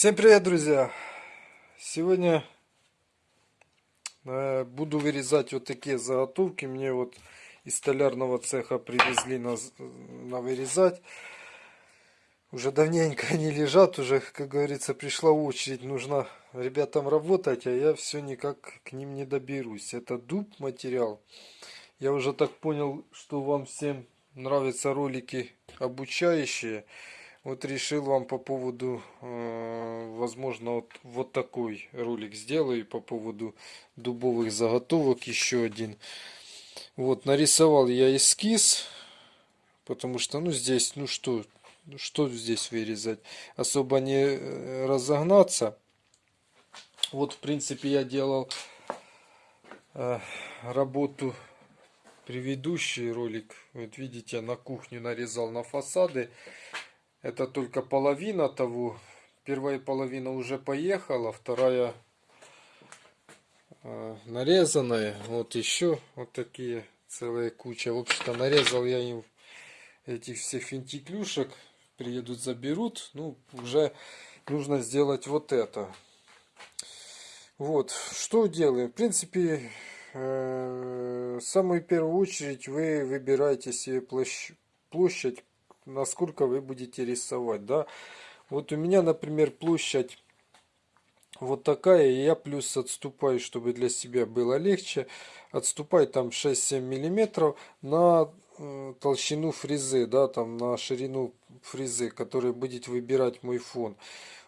Всем привет, друзья! Сегодня э, буду вырезать вот такие заготовки. Мне вот из столярного цеха привезли на, на вырезать. Уже давненько они лежат, уже, как говорится, пришла очередь. Нужно ребятам работать, а я все никак к ним не доберусь. Это дуб материал. Я уже так понял, что вам всем нравятся ролики обучающие. Вот решил вам по поводу, э, возможно, вот, вот такой ролик сделаю по поводу дубовых заготовок. Еще один. Вот, нарисовал я эскиз, потому что, ну, здесь, ну что, что здесь вырезать? Особо не э, разогнаться. Вот, в принципе, я делал э, работу предыдущий ролик. Вот видите, на кухню нарезал на фасады. Это только половина того. Первая половина уже поехала, вторая э, нарезанная. Вот еще вот такие целая куча. В общем-то нарезал я им этих всех финтиклюшек. Приедут, заберут. Ну, уже нужно сделать вот это. Вот, что делаем? В принципе, э, самую первую очередь вы выбираете себе площадь насколько вы будете рисовать, да. Вот у меня, например, площадь вот такая, и я плюс отступаю, чтобы для себя было легче. Отступаю там 6-7 миллиметров на э, толщину фрезы, да, там на ширину фрезы, который будет выбирать мой фон.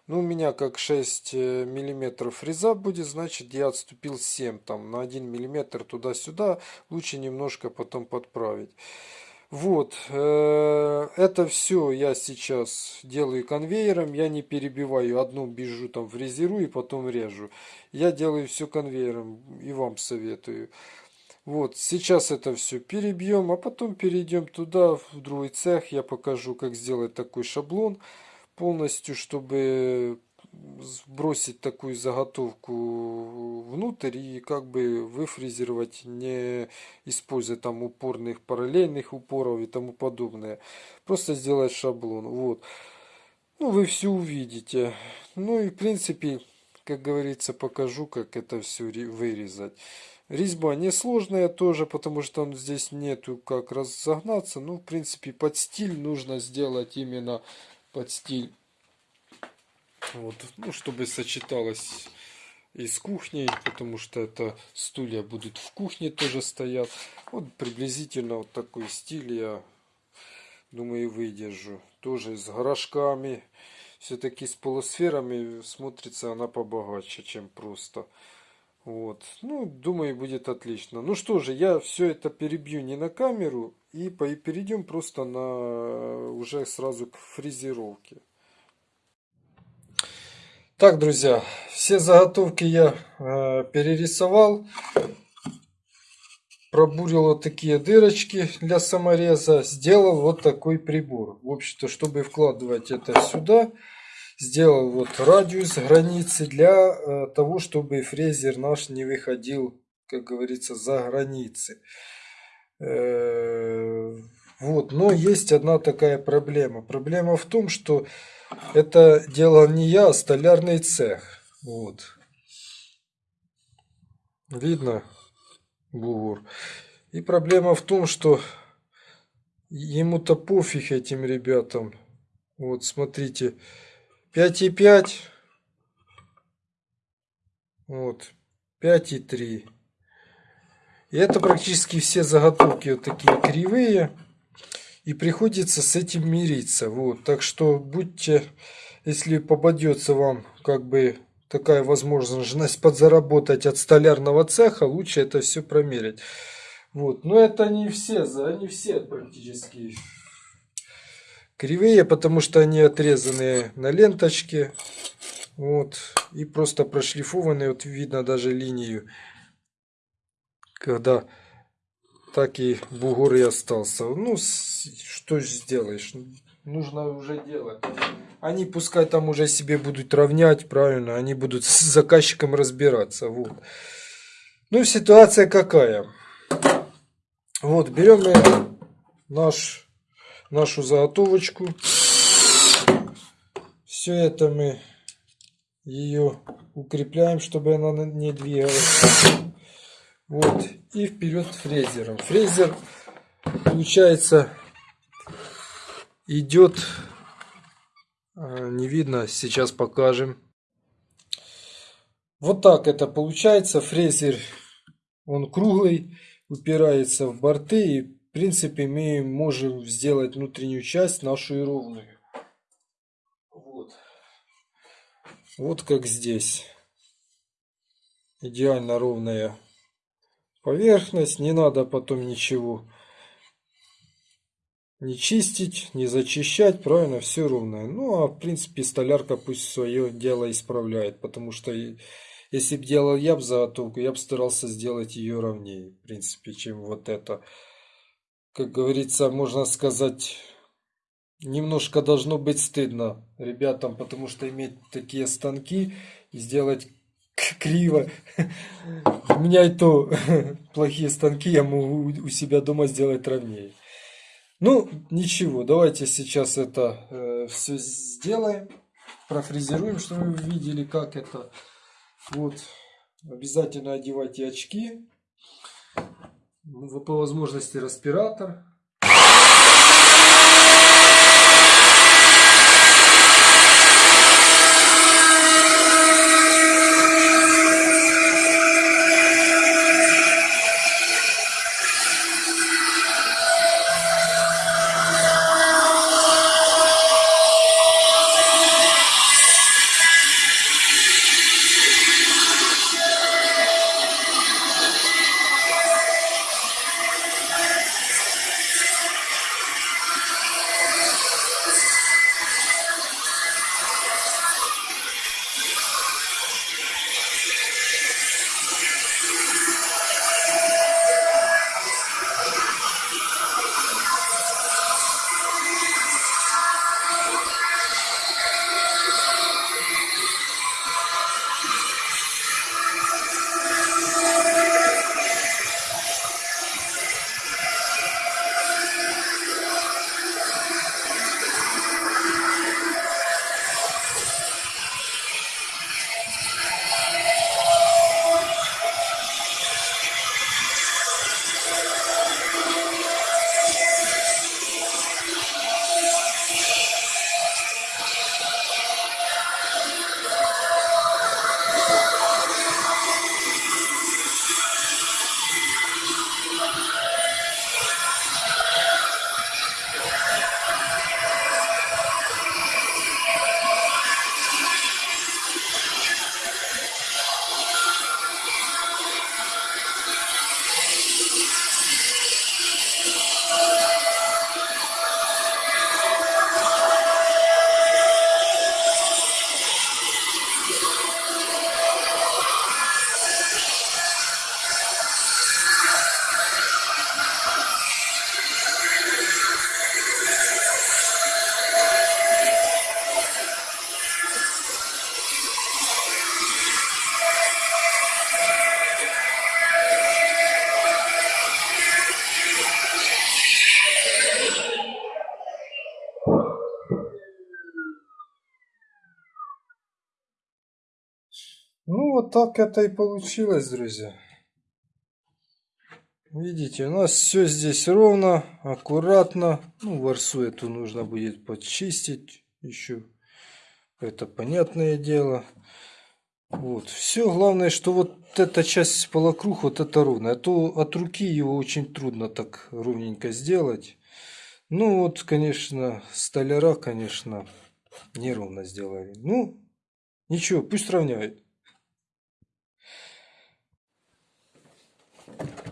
Ну, у меня как 6 э, миллиметров фреза будет, значит, я отступил 7, там, на 1 миллиметр туда-сюда. Лучше немножко потом подправить. Вот, э, это все я сейчас делаю конвейером, я не перебиваю, одну бежу там фрезерую и потом режу. Я делаю все конвейером и вам советую. Вот, сейчас это все перебьем, а потом перейдем туда, в другой цех. Я покажу, как сделать такой шаблон полностью, чтобы сбросить такую заготовку внутрь и как бы выфрезеровать, не используя там упорных параллельных упоров и тому подобное. Просто сделать шаблон. Вот. Ну, вы все увидите. Ну и в принципе, как говорится, покажу, как это все вырезать. Резьба несложная тоже, потому что он здесь нету как разогнаться. Ну, в принципе, под стиль нужно сделать именно под стиль вот, ну, чтобы сочеталось и с кухней, потому что это стулья будут в кухне тоже стоят. Вот приблизительно вот такой стиль я думаю выдержу. Тоже с горшками. Все-таки с полусферами смотрится она побогаче, чем просто. Вот. Ну, думаю, будет отлично. Ну что же, я все это перебью не на камеру. И перейдем просто на уже сразу к фрезеровке. Так, друзья, все заготовки я э, перерисовал. Пробурил вот такие дырочки для самореза. Сделал вот такой прибор. В общем-то, чтобы вкладывать это сюда, сделал вот радиус границы для э, того, чтобы фрезер наш не выходил, как говорится, за границы. Э, вот, но есть одна такая проблема. Проблема в том, что это делал не я, а столярный цех. Вот. Видно бугор. И проблема в том, что ему-то пофиг этим ребятам. Вот, смотрите. 5,5. Вот. 5,3. И это практически все заготовки вот такие кривые. И приходится с этим мириться. Вот. Так что будьте, если попадется вам как бы такая возможность подзаработать от столярного цеха, лучше это все промерить. Вот. Но это не все, они все практически кривые, потому что они отрезаны на ленточке. Вот. И просто прошлифованы. Вот видно даже линию. Когда так и бугор и остался. Ну, что сделаешь? Нужно уже делать. Они пускай там уже себе будут равнять, правильно? Они будут с заказчиком разбираться. Вот. Ну, ситуация какая? Вот, берем наш, нашу заготовочку. Все это мы ее укрепляем, чтобы она не двигалась. Вот. И вперед фрезером. Фрезер, получается, идет, а, не видно, сейчас покажем. Вот так это получается. Фрезер, он круглый, упирается в борты. И, в принципе, мы можем сделать внутреннюю часть нашу и ровную. Вот. Вот как здесь. Идеально ровная поверхность. Не надо потом ничего не чистить, не зачищать. Правильно, все ровное. Ну, а в принципе столярка пусть свое дело исправляет. Потому что если бы делал я бы заготовку, я бы старался сделать ее ровнее. В принципе, чем вот это. Как говорится, можно сказать немножко должно быть стыдно ребятам, потому что иметь такие станки и сделать криво. У меня и то плохие станки, я могу у себя дома сделать ровнее. Ну, ничего, давайте сейчас это э, все сделаем. Профрезеруем, чтобы вы видели, как это. Вот. Обязательно одевайте очки. По возможности респиратор. Так это и получилось, друзья. Видите, у нас все здесь ровно, аккуратно. Ну, ворсу эту нужно будет подчистить еще. Это понятное дело. Вот, все. Главное, что вот эта часть полокруг, вот это ровно. А то от руки его очень трудно так ровненько сделать. Ну, вот, конечно, столяра, конечно, неровно сделали. Ну, ничего, пусть равняет. Thank you.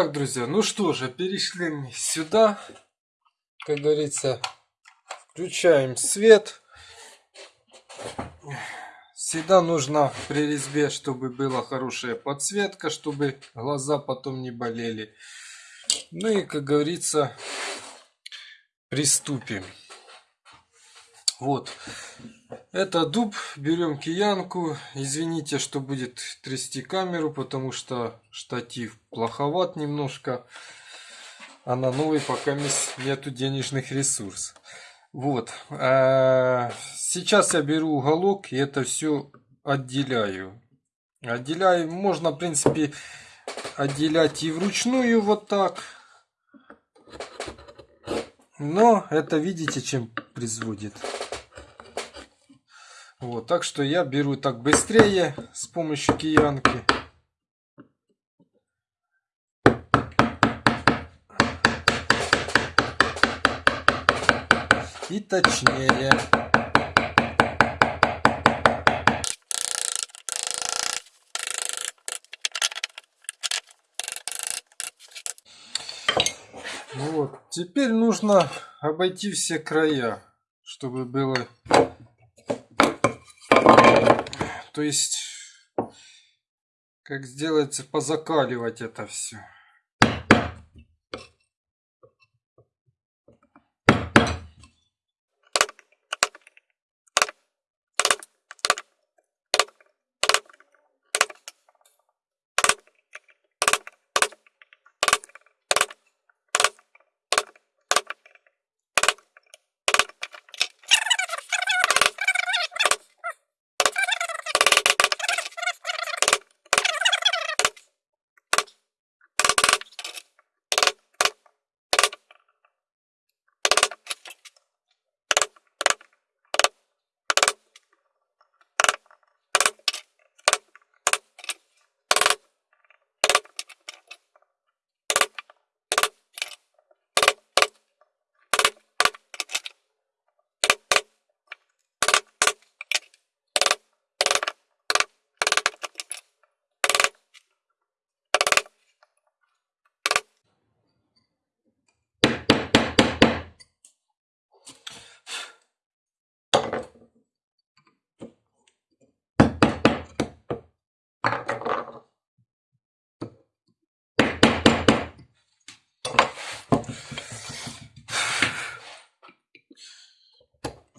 Итак, друзья, ну что же, перешли мы сюда. Как говорится, включаем свет. Всегда нужно при резьбе, чтобы была хорошая подсветка, чтобы глаза потом не болели. Ну и, как говорится, приступим. Вот. Это дуб. Берем киянку. Извините, что будет трясти камеру, потому что штатив плоховат немножко. А на новый пока нету денежных ресурсов. Вот. А, сейчас я беру уголок и это все отделяю. Отделяю. Можно, в принципе, отделять и вручную вот так. Но это видите, чем производит. Вот, так что я беру так быстрее с помощью киянки. И точнее. Вот. Теперь нужно обойти все края, чтобы было... То есть, как сделать, позакаливать это все.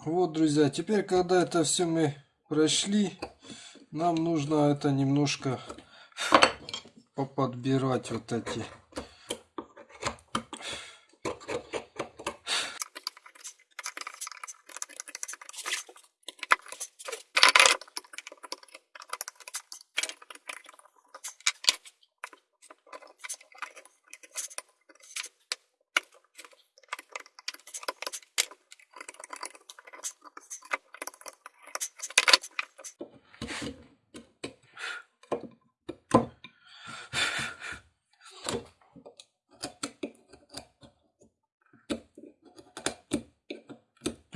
Вот, друзья, теперь, когда это все мы прошли, нам нужно это немножко поподбирать вот эти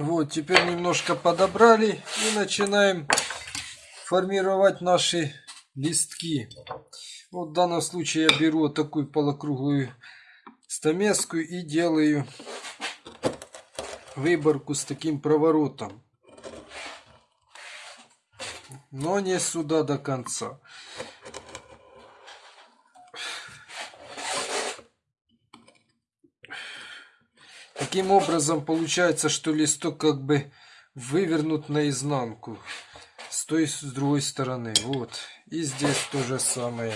Вот, теперь немножко подобрали и начинаем формировать наши листки. Вот в данном случае я беру вот такую полукруглую стамеску и делаю выборку с таким проворотом. Но не сюда до конца. Таким образом получается, что листок как бы вывернут наизнанку с той с другой стороны. Вот. И здесь то же самое.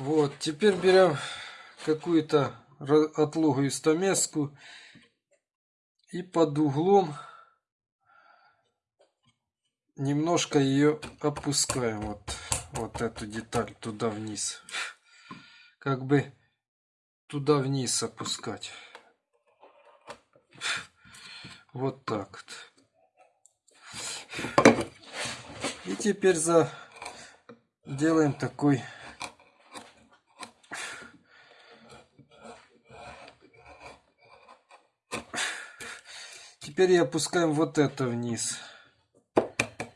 Вот, теперь берем какую-то отлогую стамеску и под углом немножко ее опускаем. Вот, вот эту деталь туда вниз. Как бы туда вниз опускать. Вот так вот. И теперь за делаем такой Теперь опускаем вот это вниз,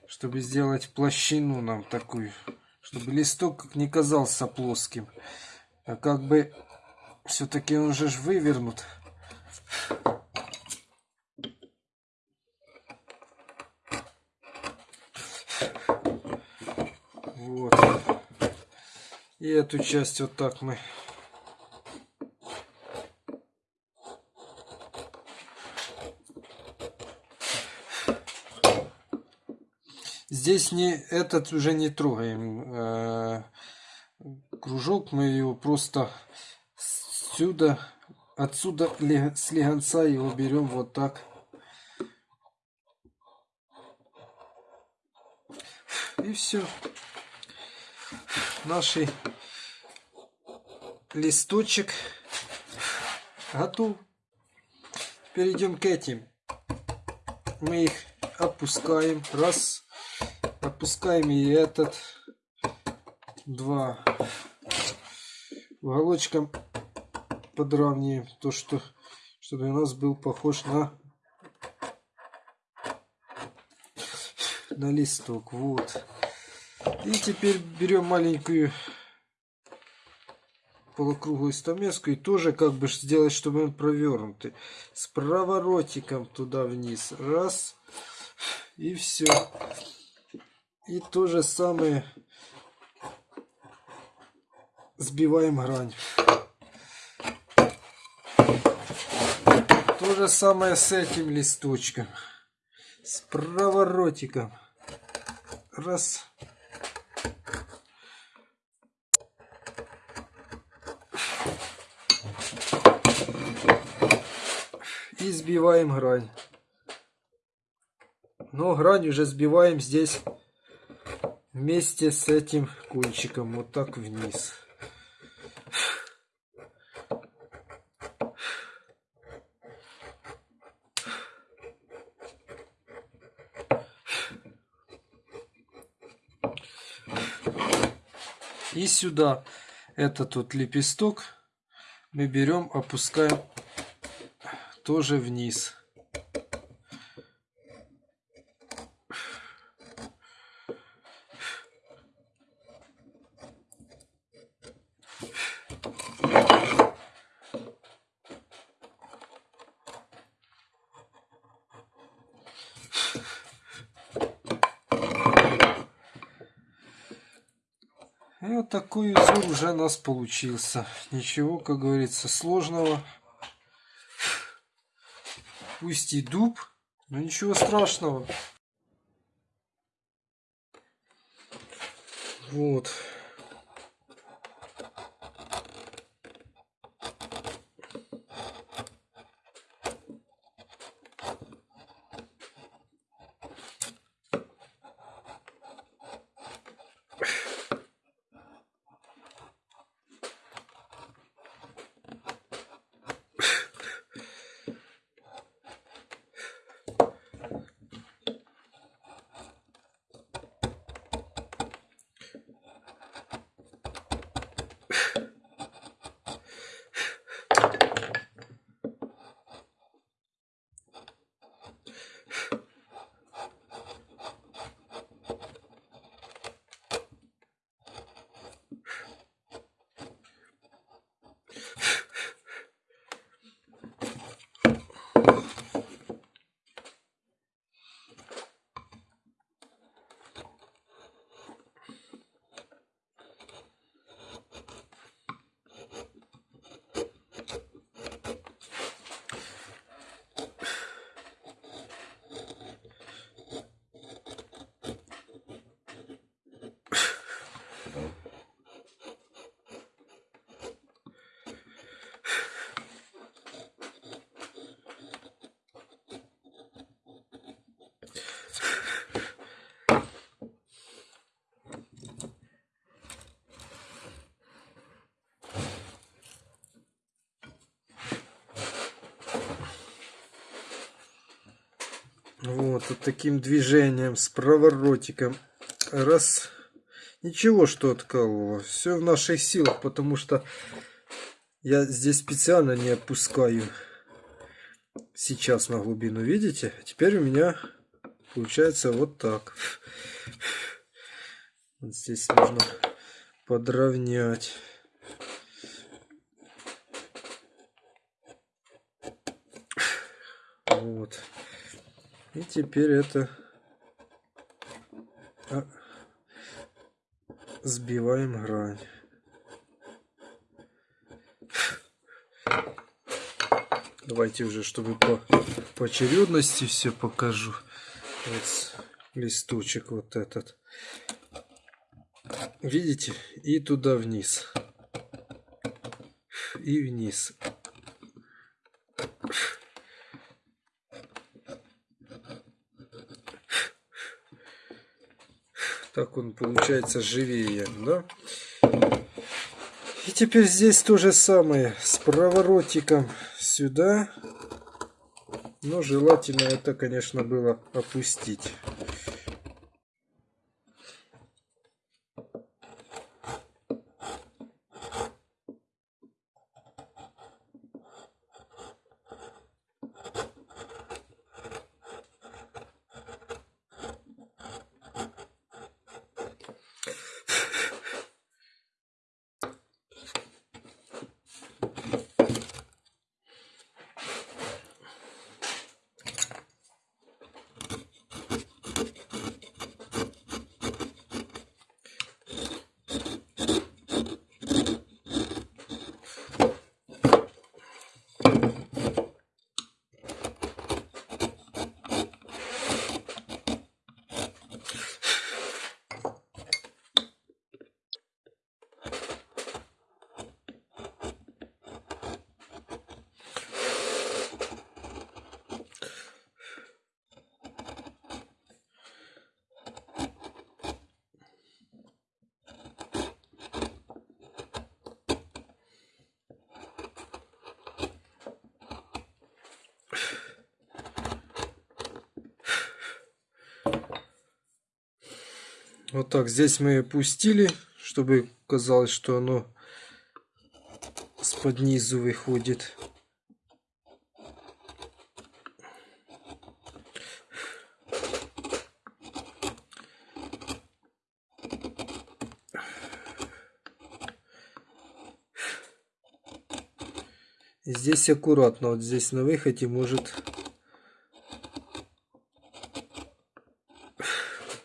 чтобы сделать площину нам такую, чтобы листок не казался плоским. А как бы все-таки он же вывернут. Вот. И эту часть вот так мы Здесь не этот уже не трогаем. Э, кружок мы его просто сюда, отсюда с легонца его берем вот так. И все. Наш листочек готов. Перейдем к этим. Мы их опускаем. Раз. Опускаем и этот. Два. Уголочком подравниваем. То, что чтобы у нас был похож на на листок. Вот. И теперь берем маленькую полукруглую стамеску и тоже как бы сделать, чтобы он провернутый. С проворотиком туда вниз. Раз. И все. И то же самое сбиваем грань. То же самое с этим листочком. С проворотиком. Раз. И сбиваем грань. Но грань уже сбиваем здесь вместе с этим кончиком вот так вниз. И сюда этот вот лепесток мы берем, опускаем тоже вниз. Такой узор уже у нас получился. Ничего, как говорится, сложного. Пусть и дуб, но ничего страшного. Вот. Вот, вот таким движением с проворотиком. Раз. Ничего, что откалывало. Все в наших силах, потому что я здесь специально не опускаю сейчас на глубину. Видите? Теперь у меня получается вот так. Вот здесь нужно подровнять. Вот. И теперь это а, сбиваем грань. Давайте уже, чтобы по, по очередности все покажу. Вот листочек вот этот. Видите? И туда вниз. И вниз. Так он получается живее, да? И теперь здесь то же самое с проворотиком сюда. Но желательно это, конечно, было опустить. Вот так, здесь мы опустили, чтобы казалось, что оно с-под низу выходит. Здесь аккуратно, вот здесь на выходе может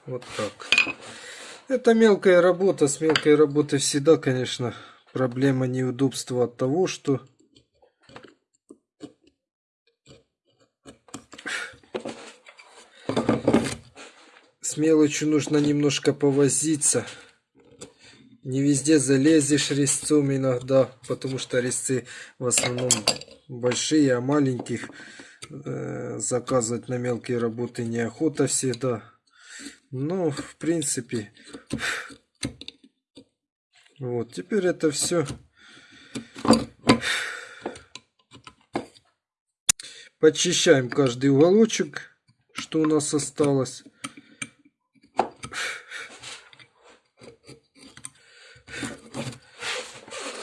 вот так. Это мелкая работа. С мелкой работой всегда, конечно, проблема неудобства от того, что с мелочью нужно немножко повозиться. Не везде залезешь резцом иногда, потому что резцы в основном большие, а маленьких э, заказывать на мелкие работы неохота всегда. Ну, в принципе, вот, теперь это все подчищаем каждый уголочек, что у нас осталось.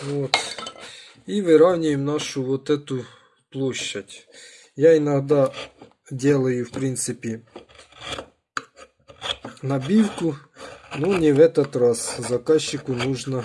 Вот. И выравниваем нашу вот эту площадь. Я иногда делаю, в принципе, набивку. Ну, не в этот раз. Заказчику нужно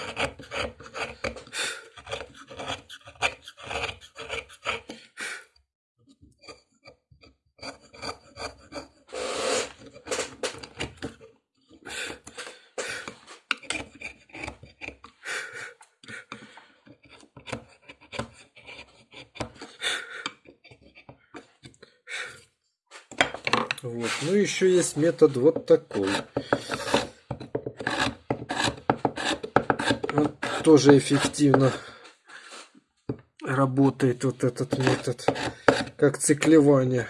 Вот. Ну, есть метод вот такой. Вот тоже эффективно работает вот этот метод, как циклевание.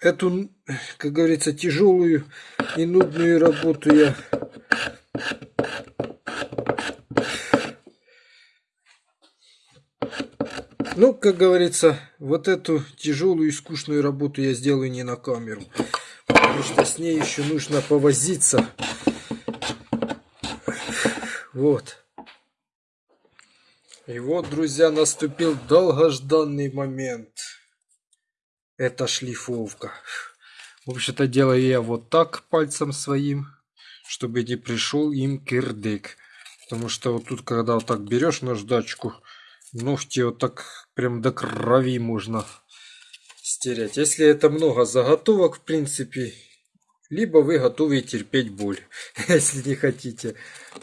Эту, как говорится, тяжелую и нудную работу я Ну, как говорится, вот эту тяжелую и скучную работу я сделаю не на камеру. Потому что с ней еще нужно повозиться. Вот. И вот, друзья, наступил долгожданный момент. Это шлифовка. В общем-то, делаю я вот так пальцем своим, чтобы не пришел им кирдык. Потому что вот тут, когда вот так берешь наждачку, ногти вот так прям до крови можно стереть. Если это много заготовок, в принципе, либо вы готовы терпеть боль, если не хотите.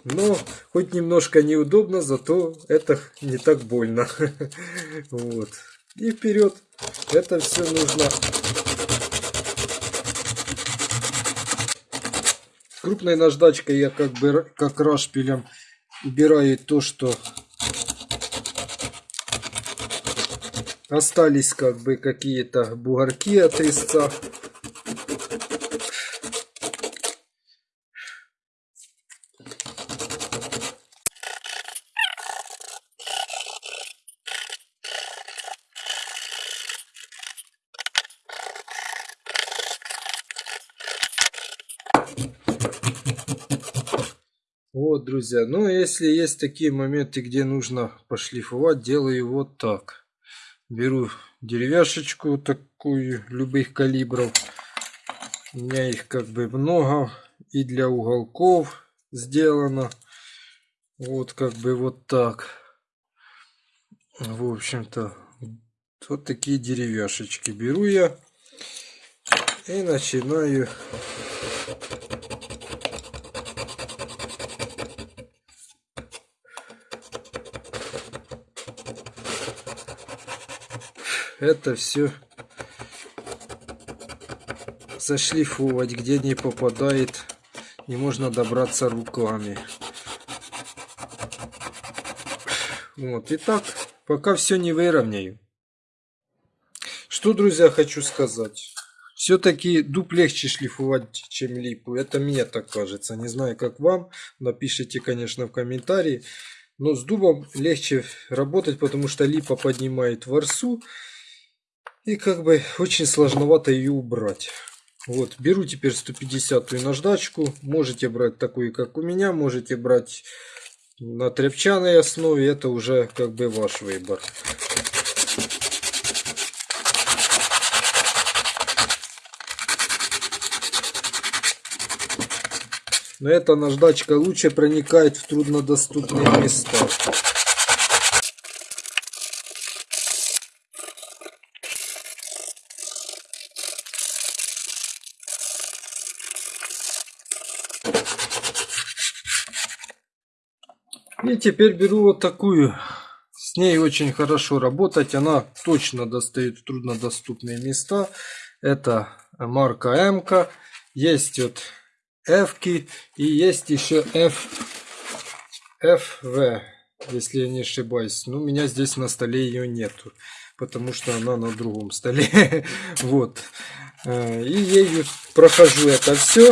Но хоть немножко неудобно, зато это не так больно. Вот. И вперед. Это все нужно крупной наждачкой я как бы как рашпилем убираю то, что Остались как бы какие-то бугорки от резца. Вот, друзья, ну если есть такие моменты, где нужно пошлифовать, делаю вот так. Беру деревяшечку такую, любых калибров. У меня их как бы много. И для уголков сделано. Вот как бы вот так. В общем-то, вот такие деревяшечки беру я. И начинаю это все зашлифовать, где не попадает, не можно добраться руками. Вот, и так, пока все не выровняю. Что, друзья, хочу сказать. Все-таки дуб легче шлифовать, чем липу. Это мне так кажется. Не знаю, как вам. Напишите, конечно, в комментарии. Но с дубом легче работать, потому что липа поднимает ворсу. И как бы очень сложновато ее убрать. Вот, беру теперь 150 наждачку. Можете брать такую, как у меня. Можете брать на тряпчаной основе. Это уже как бы ваш выбор. Но эта наждачка лучше проникает в труднодоступные места. Теперь беру вот такую. С ней очень хорошо работать. Она точно достает труднодоступные места. Это марка М. -ка. Есть вот F и есть еще F, FV, если я не ошибаюсь. Но у меня здесь на столе ее нету, потому что она на другом столе. вот. Э, и ею прохожу это все.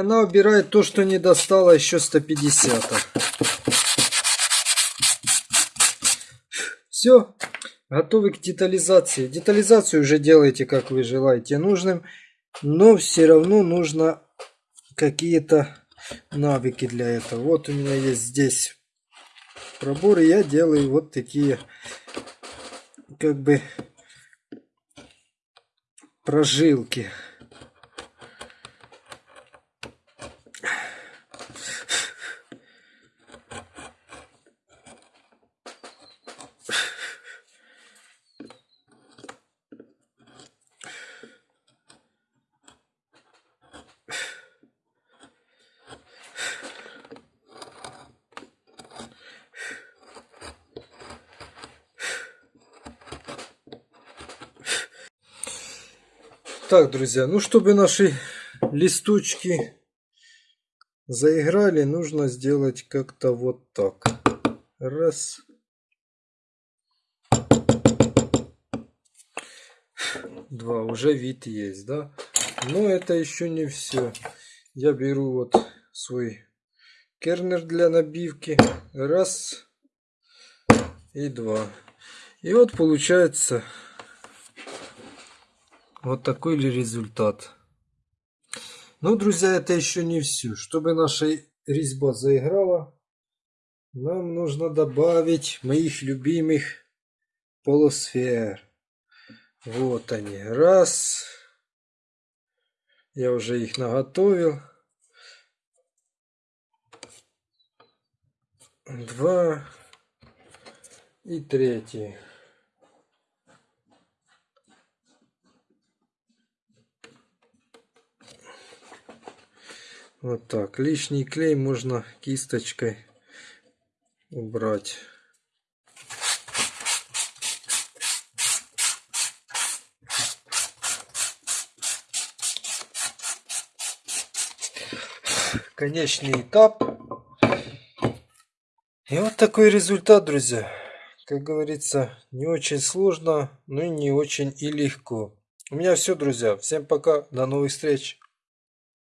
Она убирает то, что не достала еще 150. Все, готовы к детализации. Детализацию уже делайте, как вы желаете нужным. Но все равно нужно какие-то навыки для этого. Вот у меня есть здесь проборы. Я делаю вот такие как бы прожилки. Так, друзья, ну чтобы наши листочки заиграли, нужно сделать как-то вот так. Раз. Два. Уже вид есть, да? Но это еще не все. Я беру вот свой кернер для набивки. Раз. И два. И вот получается вот такой ли результат. Ну, друзья, это еще не все. Чтобы наша резьба заиграла, нам нужно добавить моих любимых полусфер. Вот они. Раз. Я уже их наготовил. Два. И третий. Вот так. Лишний клей можно кисточкой убрать. Конечный этап. И вот такой результат, друзья. Как говорится, не очень сложно, но и не очень и легко. У меня все, друзья. Всем пока. До новых встреч.